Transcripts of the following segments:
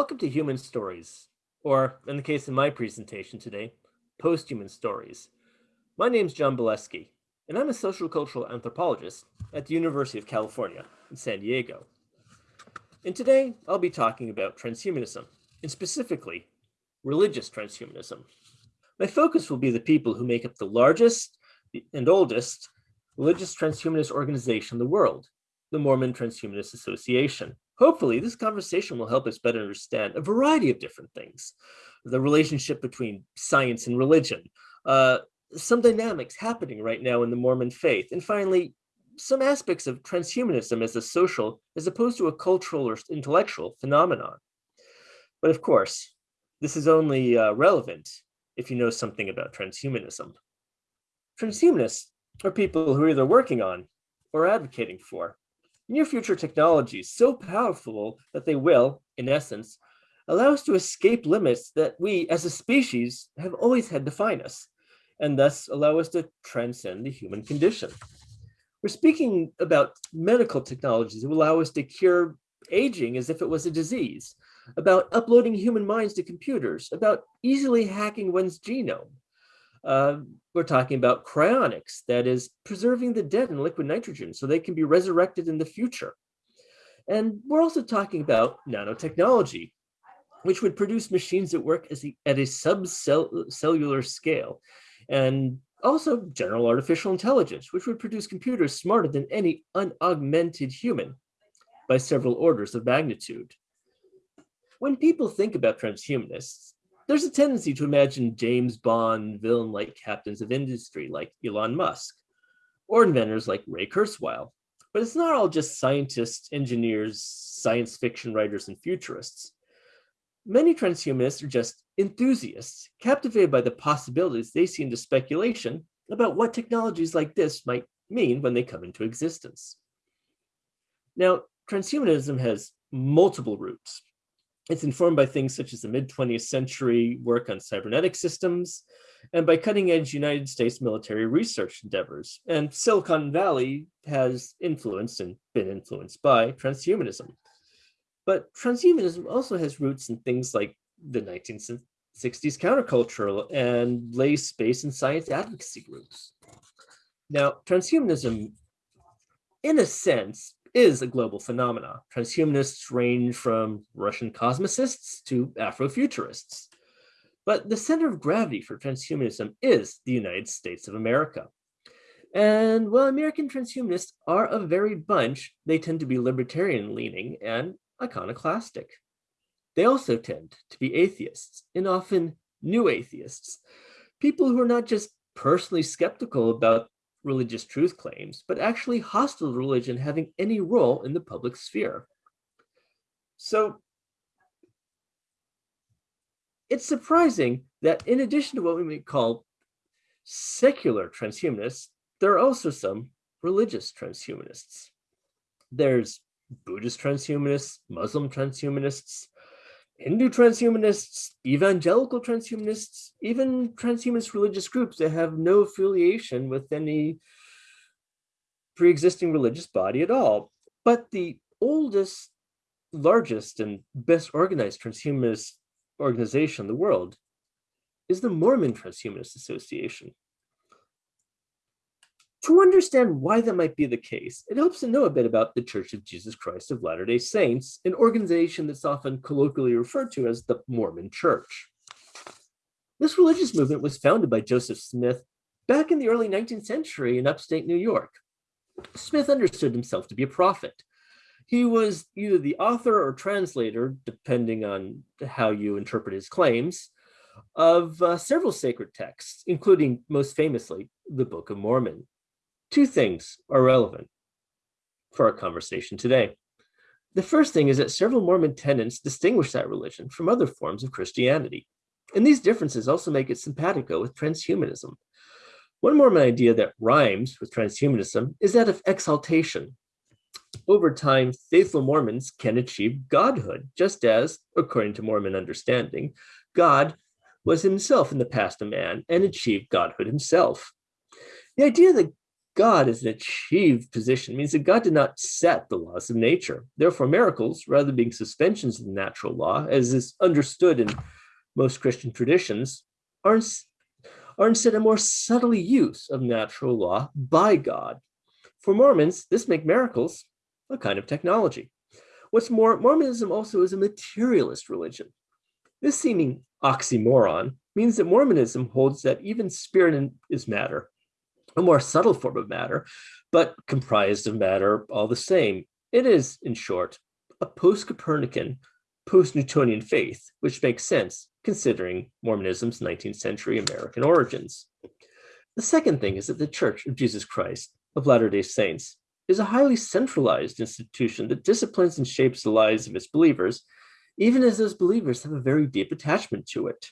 Welcome to Human Stories, or in the case of my presentation today, Post-Human Stories. My name is Jon Bialecki, and I'm a social cultural anthropologist at the University of California in San Diego. And today I'll be talking about transhumanism, and specifically religious transhumanism. My focus will be the people who make up the largest and oldest religious transhumanist organization in the world, the Mormon Transhumanist Association. Hopefully, this conversation will help us better understand a variety of different things. The relationship between science and religion, uh, some dynamics happening right now in the Mormon faith, and finally, some aspects of transhumanism as a social as opposed to a cultural or intellectual phenomenon. But of course, this is only uh, relevant if you know something about transhumanism. Transhumanists are people who are either working on or advocating for near future technologies so powerful that they will, in essence, allow us to escape limits that we as a species have always had define us, and thus allow us to transcend the human condition. We're speaking about medical technologies that will allow us to cure aging as if it was a disease, about uploading human minds to computers, about easily hacking one's genome, uh, we're talking about cryonics, that is preserving the dead in liquid nitrogen so they can be resurrected in the future. And we're also talking about nanotechnology, which would produce machines that work a, at a subcellular scale. And also general artificial intelligence, which would produce computers smarter than any unaugmented human by several orders of magnitude. When people think about transhumanists, there's a tendency to imagine James Bond villain-like captains of industry like Elon Musk, or inventors like Ray Kurzweil. But it's not all just scientists, engineers, science fiction writers, and futurists. Many transhumanists are just enthusiasts, captivated by the possibilities they see into speculation about what technologies like this might mean when they come into existence. Now, transhumanism has multiple roots. It's informed by things such as the mid-20th century work on cybernetic systems and by cutting-edge United States military research endeavors. And Silicon Valley has influenced and been influenced by transhumanism. But transhumanism also has roots in things like the 1960s countercultural and lay space and science advocacy groups. Now, transhumanism, in a sense, is a global phenomena. Transhumanists range from Russian cosmicists to Afrofuturists. But the center of gravity for transhumanism is the United States of America. And while American transhumanists are a varied bunch, they tend to be libertarian leaning and iconoclastic. They also tend to be atheists, and often new atheists, people who are not just personally skeptical about religious truth claims, but actually hostile to religion having any role in the public sphere. So it's surprising that in addition to what we might call secular transhumanists, there are also some religious transhumanists. There's Buddhist transhumanists, Muslim transhumanists, Hindu transhumanists, evangelical transhumanists, even transhumanist religious groups that have no affiliation with any pre-existing religious body at all. But the oldest, largest, and best organized transhumanist organization in the world is the Mormon Transhumanist Association. To understand why that might be the case, it helps to know a bit about the Church of Jesus Christ of Latter-day Saints, an organization that's often colloquially referred to as the Mormon Church. This religious movement was founded by Joseph Smith back in the early 19th century in upstate New York. Smith understood himself to be a prophet. He was either the author or translator, depending on how you interpret his claims, of uh, several sacred texts, including most famously the Book of Mormon. Two things are relevant for our conversation today. The first thing is that several Mormon tenets distinguish that religion from other forms of Christianity. And these differences also make it simpatico with transhumanism. One Mormon idea that rhymes with transhumanism is that of exaltation. Over time, faithful Mormons can achieve godhood, just as, according to Mormon understanding, God was himself in the past a man and achieved godhood himself. The idea that God is an achieved position means that God did not set the laws of nature. Therefore, miracles, rather than being suspensions of the natural law, as is understood in most Christian traditions, are, are instead a more subtle use of natural law by God. For Mormons, this makes miracles a kind of technology. What's more, Mormonism also is a materialist religion. This seeming oxymoron means that Mormonism holds that even spirit is matter, a more subtle form of matter, but comprised of matter all the same. It is, in short, a post-Copernican, post-Newtonian faith, which makes sense considering Mormonism's 19th century American origins. The second thing is that the Church of Jesus Christ of Latter-day Saints is a highly centralized institution that disciplines and shapes the lives of its believers, even as those believers have a very deep attachment to it.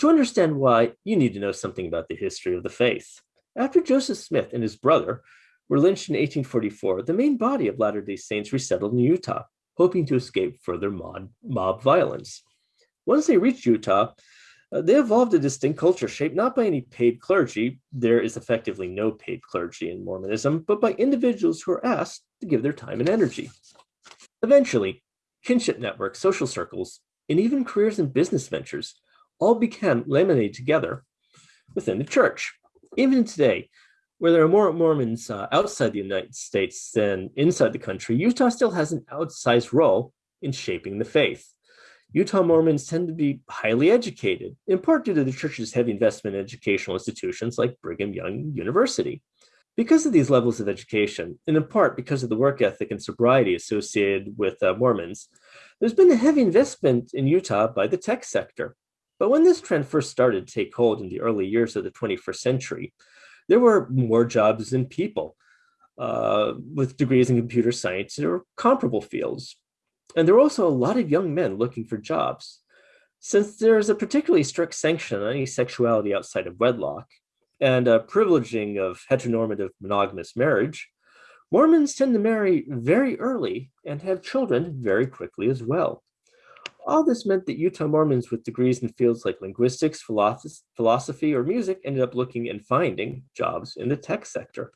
To understand why, you need to know something about the history of the faith. After Joseph Smith and his brother were lynched in 1844, the main body of Latter-day Saints resettled in Utah, hoping to escape further mob, mob violence. Once they reached Utah, uh, they evolved a distinct culture shaped not by any paid clergy, there is effectively no paid clergy in Mormonism, but by individuals who are asked to give their time and energy. Eventually, kinship networks, social circles, and even careers and business ventures all became laminated together within the church. Even today, where there are more Mormons uh, outside the United States than inside the country, Utah still has an outsized role in shaping the faith. Utah Mormons tend to be highly educated, in part due to the church's heavy investment in educational institutions like Brigham Young University. Because of these levels of education, and in part because of the work ethic and sobriety associated with uh, Mormons, there's been a heavy investment in Utah by the tech sector. But when this trend first started to take hold in the early years of the 21st century, there were more jobs than people uh, with degrees in computer science or comparable fields. And there were also a lot of young men looking for jobs. Since there is a particularly strict sanction on any sexuality outside of wedlock and a privileging of heteronormative monogamous marriage, Mormons tend to marry very early and have children very quickly as well. All this meant that Utah Mormons with degrees in fields like linguistics, philosophy, or music ended up looking and finding jobs in the tech sector.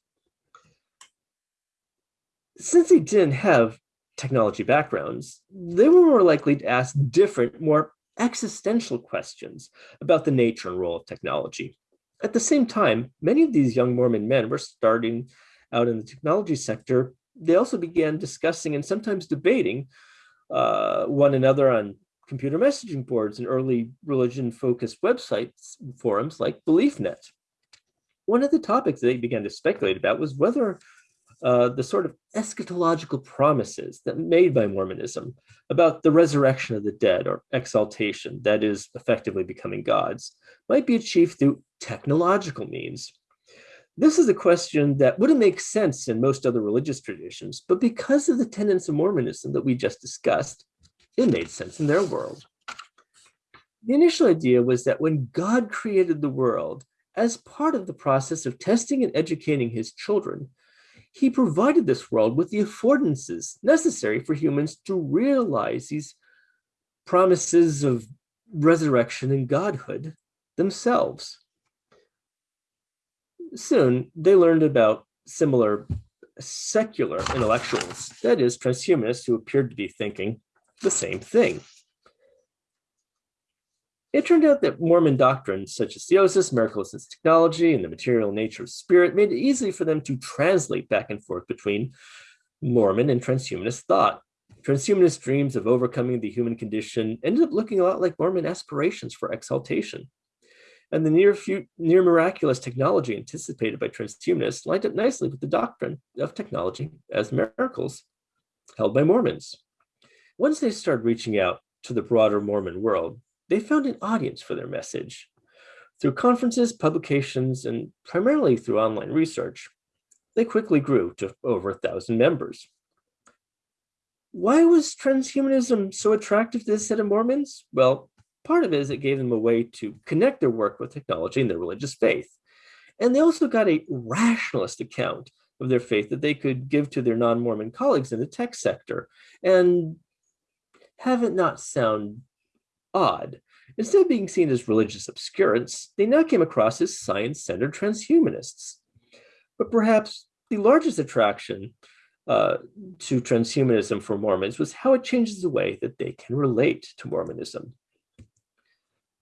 Since they didn't have technology backgrounds, they were more likely to ask different, more existential questions about the nature and role of technology. At the same time, many of these young Mormon men were starting out in the technology sector. They also began discussing and sometimes debating uh, one another on computer messaging boards and early religion-focused websites forums like BeliefNet. One of the topics they began to speculate about was whether uh, the sort of eschatological promises that made by Mormonism about the resurrection of the dead or exaltation, that is effectively becoming gods, might be achieved through technological means. This is a question that wouldn't make sense in most other religious traditions, but because of the tenets of Mormonism that we just discussed, it made sense in their world. The initial idea was that when God created the world, as part of the process of testing and educating his children, he provided this world with the affordances necessary for humans to realize these promises of resurrection and godhood themselves. Soon, they learned about similar secular intellectuals, that is, transhumanists who appeared to be thinking the same thing. It turned out that Mormon doctrines such as theosis, miracles as technology, and the material nature of spirit made it easy for them to translate back and forth between Mormon and transhumanist thought. Transhumanist dreams of overcoming the human condition ended up looking a lot like Mormon aspirations for exaltation. And the near, near miraculous technology anticipated by transhumanists lined up nicely with the doctrine of technology as miracles held by Mormons. Once they started reaching out to the broader Mormon world, they found an audience for their message. Through conferences, publications, and primarily through online research, they quickly grew to over a thousand members. Why was transhumanism so attractive to this set of Mormons? Well, part of it is it gave them a way to connect their work with technology and their religious faith. And they also got a rationalist account of their faith that they could give to their non-Mormon colleagues in the tech sector and have it not sound odd. Instead of being seen as religious obscurants, they now came across as science-centered transhumanists. But perhaps the largest attraction uh, to transhumanism for Mormons was how it changes the way that they can relate to Mormonism.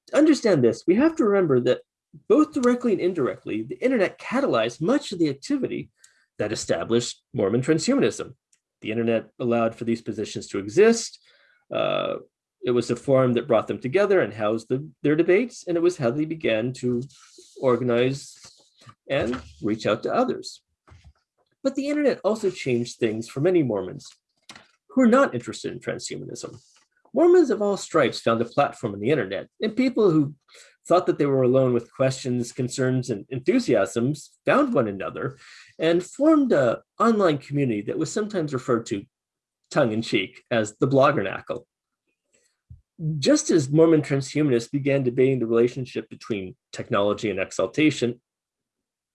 To understand this, we have to remember that both directly and indirectly, the internet catalyzed much of the activity that established Mormon transhumanism. The internet allowed for these positions to exist. Uh, it was a forum that brought them together and housed the, their debates, and it was how they began to organize and reach out to others. But the internet also changed things for many Mormons who are not interested in transhumanism. Mormons of all stripes found a platform on the internet, and people who thought that they were alone with questions, concerns, and enthusiasms found one another and formed an online community that was sometimes referred to tongue-in-cheek as the Bloggernacle. Just as Mormon transhumanists began debating the relationship between technology and exaltation,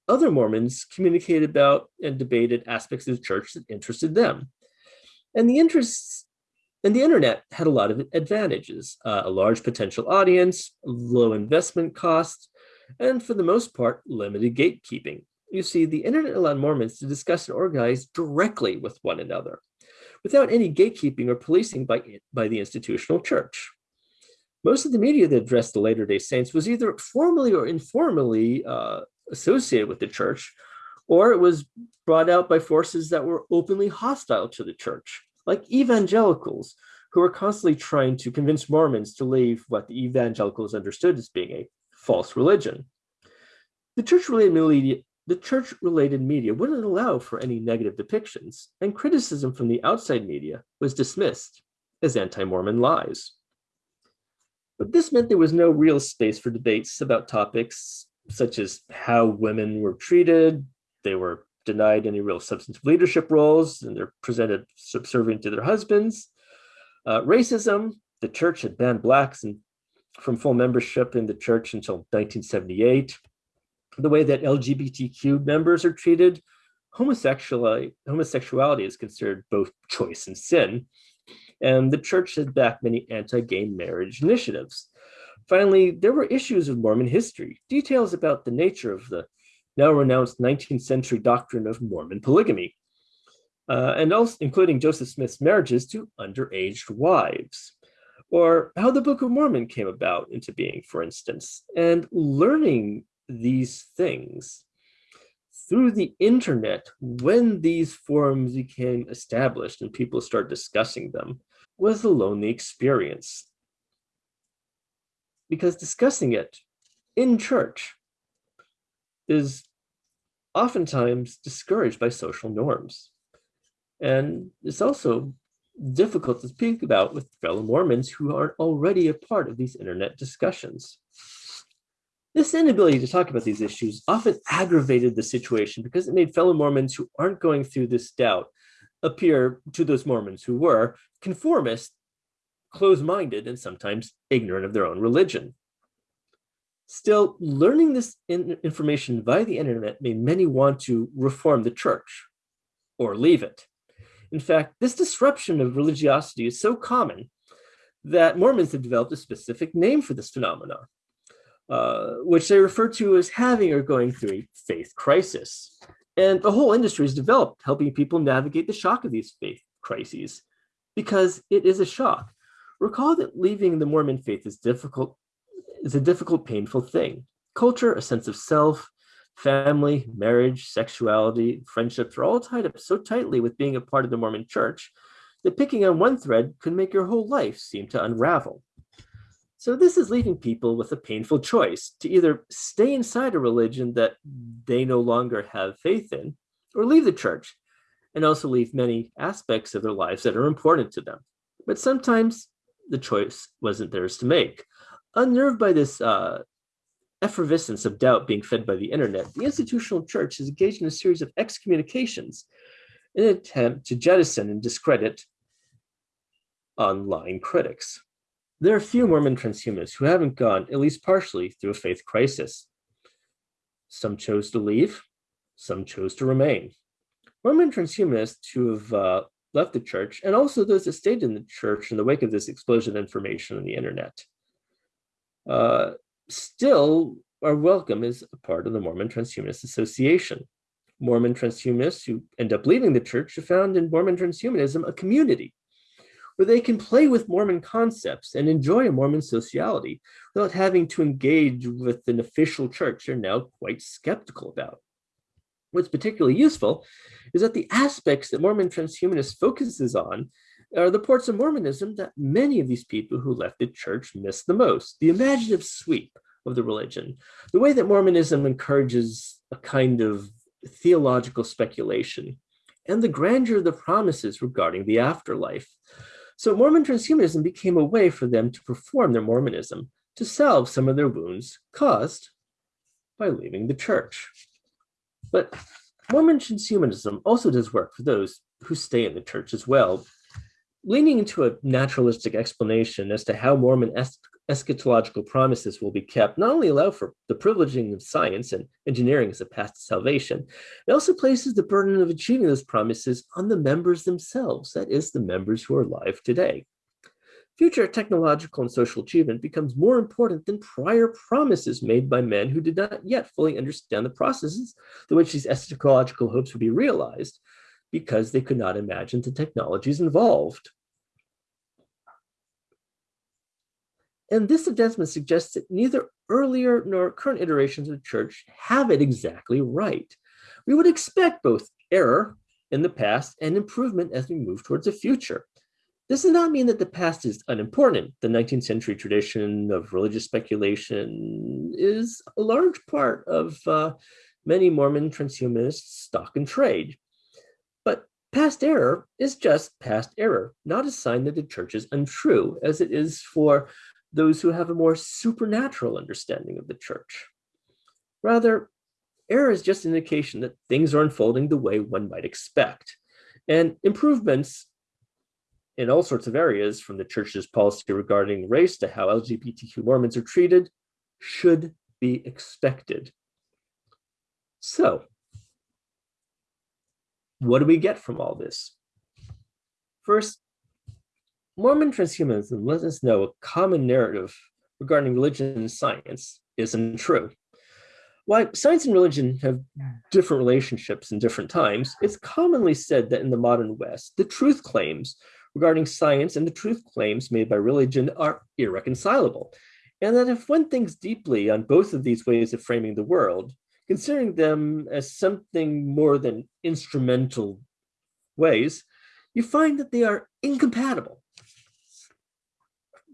other Mormons communicated about and debated aspects of the church that interested them. And the interests and the internet had a lot of advantages, uh, a large potential audience, low investment costs, and for the most part, limited gatekeeping. You see, the internet allowed Mormons to discuss and organize directly with one another without any gatekeeping or policing by, by the institutional church. Most of the media that addressed the Latter-day Saints was either formally or informally uh, associated with the church, or it was brought out by forces that were openly hostile to the church, like evangelicals, who were constantly trying to convince Mormons to leave what the evangelicals understood as being a false religion. The church-related media, the church-related media wouldn't allow for any negative depictions, and criticism from the outside media was dismissed as anti-Mormon lies. But this meant there was no real space for debates about topics such as how women were treated. They were denied any real substantive leadership roles and they're presented subservient to their husbands. Uh, racism, the church had banned blacks and from full membership in the church until 1978. The way that LGBTQ members are treated, homosexuality, homosexuality is considered both choice and sin. And the church has backed many anti-gay marriage initiatives. Finally, there were issues of Mormon history, details about the nature of the now renounced 19th century doctrine of Mormon polygamy, uh, and also including Joseph Smith's marriages to underage wives, or how the Book of Mormon came about into being, for instance, and learning these things through the internet when these forums became established and people started discussing them was a lonely experience because discussing it in church is oftentimes discouraged by social norms. And it's also difficult to speak about with fellow Mormons who aren't already a part of these internet discussions. This inability to talk about these issues often aggravated the situation because it made fellow Mormons who aren't going through this doubt appear to those Mormons who were conformist closed-minded and sometimes ignorant of their own religion. Still, learning this in information via the internet made many want to reform the church or leave it. In fact, this disruption of religiosity is so common that Mormons have developed a specific name for this phenomenon, uh, which they refer to as having or going through a faith crisis. And the whole industry has developed, helping people navigate the shock of these faith crises, because it is a shock. Recall that leaving the Mormon faith is difficult, is a difficult, painful thing. Culture, a sense of self, family, marriage, sexuality, friendships are all tied up so tightly with being a part of the Mormon church that picking on one thread could make your whole life seem to unravel. So this is leaving people with a painful choice to either stay inside a religion that they no longer have faith in, or leave the church, and also leave many aspects of their lives that are important to them. But sometimes the choice wasn't theirs to make. Unnerved by this uh, effervescence of doubt being fed by the internet, the institutional church has engaged in a series of excommunications in an attempt to jettison and discredit online critics. There are a few Mormon transhumanists who haven't gone, at least partially, through a faith crisis. Some chose to leave, some chose to remain. Mormon transhumanists who have uh, left the church, and also those that stayed in the church in the wake of this explosion of information on the internet, uh, still are welcome as a part of the Mormon Transhumanist Association. Mormon transhumanists who end up leaving the church have found in Mormon transhumanism a community where they can play with Mormon concepts and enjoy a Mormon sociality without having to engage with an official church they're now quite skeptical about. What's particularly useful is that the aspects that Mormon transhumanist focuses on are the parts of Mormonism that many of these people who left the church miss the most, the imaginative sweep of the religion, the way that Mormonism encourages a kind of theological speculation, and the grandeur of the promises regarding the afterlife. So Mormon transhumanism became a way for them to perform their Mormonism, to salve some of their wounds caused by leaving the church. But Mormon transhumanism also does work for those who stay in the church as well, leaning into a naturalistic explanation as to how Mormon eschatological promises will be kept not only allow for the privileging of science and engineering as a path to salvation, it also places the burden of achieving those promises on the members themselves, that is, the members who are alive today. Future technological and social achievement becomes more important than prior promises made by men who did not yet fully understand the processes through which these eschatological hopes would be realized because they could not imagine the technologies involved. And this advancement suggests that neither earlier nor current iterations of the church have it exactly right. We would expect both error in the past and improvement as we move towards the future. This does not mean that the past is unimportant. The 19th century tradition of religious speculation is a large part of uh, many Mormon transhumanists' stock and trade. But past error is just past error, not a sign that the church is untrue, as it is for those who have a more supernatural understanding of the church. Rather, error is just an indication that things are unfolding the way one might expect. And improvements in all sorts of areas, from the church's policy regarding race to how LGBTQ Mormons are treated, should be expected. So, what do we get from all this? First, Mormon transhumanism lets us know a common narrative regarding religion and science isn't true. While science and religion have different relationships in different times, it's commonly said that in the modern West, the truth claims regarding science and the truth claims made by religion are irreconcilable. And that if one thinks deeply on both of these ways of framing the world, considering them as something more than instrumental ways, you find that they are incompatible.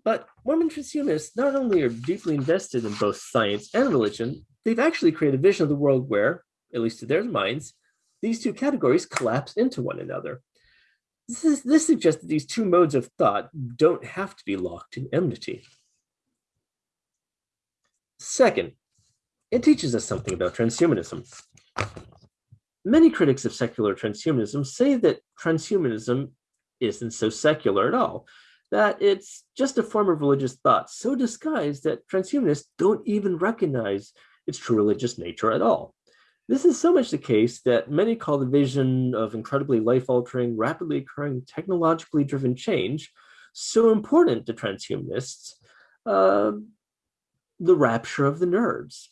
But Mormon transhumanists not only are deeply invested in both science and religion, they've actually created a vision of the world where, at least to their minds, these two categories collapse into one another. This, is, this suggests that these two modes of thought don't have to be locked in enmity. Second, it teaches us something about transhumanism. Many critics of secular transhumanism say that transhumanism isn't so secular at all, that it's just a form of religious thought so disguised that transhumanists don't even recognize its true religious nature at all. This is so much the case that many call the vision of incredibly life-altering, rapidly occurring, technologically driven change so important to transhumanists, uh, the rapture of the nerds.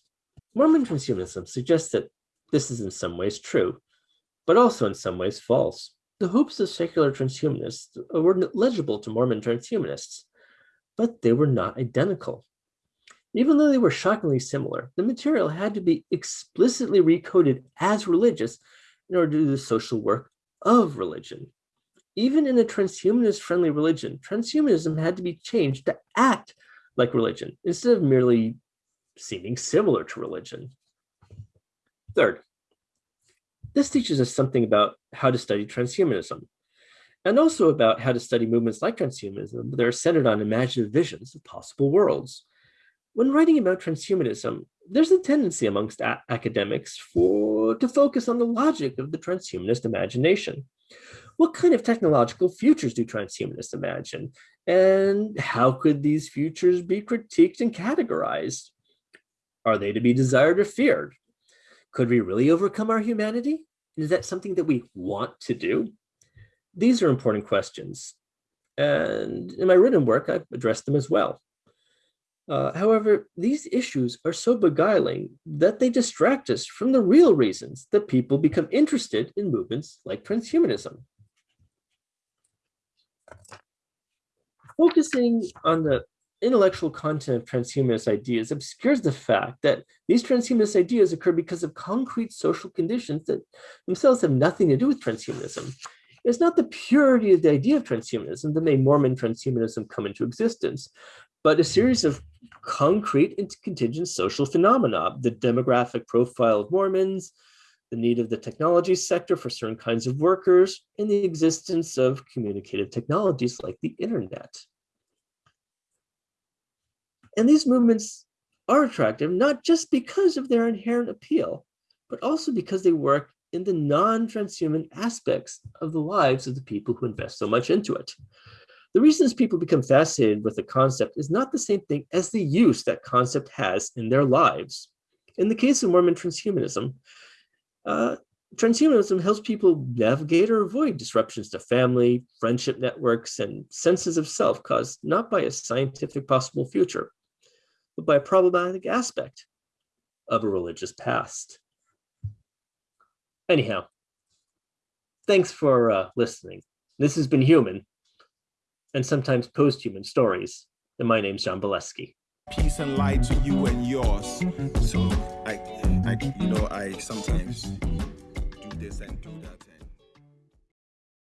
Mormon transhumanism suggests that this is in some ways true, but also in some ways false. The hopes of secular transhumanists uh, were legible to Mormon transhumanists, but they were not identical. Even though they were shockingly similar, the material had to be explicitly recoded as religious in order to do the social work of religion. Even in a transhumanist-friendly religion, transhumanism had to be changed to act like religion instead of merely seeming similar to religion. Third, this teaches us something about how to study transhumanism, and also about how to study movements like transhumanism that are centered on imaginative visions of possible worlds. When writing about transhumanism, there's a tendency amongst academics for to focus on the logic of the transhumanist imagination. What kind of technological futures do transhumanists imagine? And how could these futures be critiqued and categorized? Are they to be desired or feared? Could we really overcome our humanity? Is that something that we want to do? These are important questions. And in my written work, I've addressed them as well. Uh, however, these issues are so beguiling that they distract us from the real reasons that people become interested in movements like transhumanism. Focusing on the intellectual content of transhumanist ideas obscures the fact that these transhumanist ideas occur because of concrete social conditions that themselves have nothing to do with transhumanism. It's not the purity of the idea of transhumanism that made Mormon transhumanism come into existence, but a series of concrete and contingent social phenomena, the demographic profile of Mormons, the need of the technology sector for certain kinds of workers, and the existence of communicative technologies like the internet. And these movements are attractive, not just because of their inherent appeal, but also because they work in the non-transhuman aspects of the lives of the people who invest so much into it. The reasons people become fascinated with the concept is not the same thing as the use that concept has in their lives. In the case of Mormon transhumanism, uh, transhumanism helps people navigate or avoid disruptions to family, friendship networks, and senses of self caused not by a scientific possible future, but by a problematic aspect of a religious past. Anyhow, thanks for uh, listening. This has been Human, and sometimes post-human stories. And my name's Jon Bialecki. Peace and light to you and yours. So I, I, you know, I sometimes do this and do that.